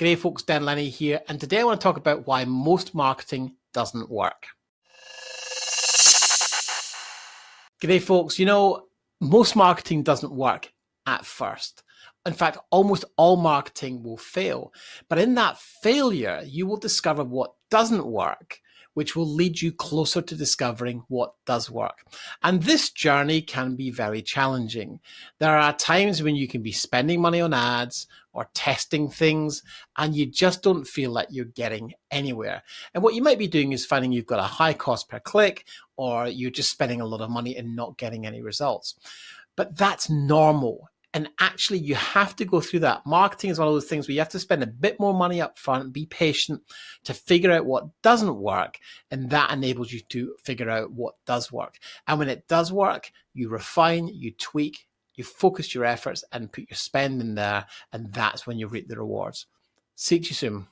G'day folks, Dan Lenny here, and today I want to talk about why most marketing doesn't work. G'day folks, you know, most marketing doesn't work at first. In fact, almost all marketing will fail. But in that failure, you will discover what doesn't work which will lead you closer to discovering what does work. And this journey can be very challenging. There are times when you can be spending money on ads or testing things and you just don't feel like you're getting anywhere. And what you might be doing is finding you've got a high cost per click or you're just spending a lot of money and not getting any results. But that's normal and actually, you have to go through that. Marketing is one of those things where you have to spend a bit more money up front, be patient to figure out what doesn't work. And that enables you to figure out what does work. And when it does work, you refine, you tweak, you focus your efforts and put your spend in there. And that's when you reap the rewards. See you soon.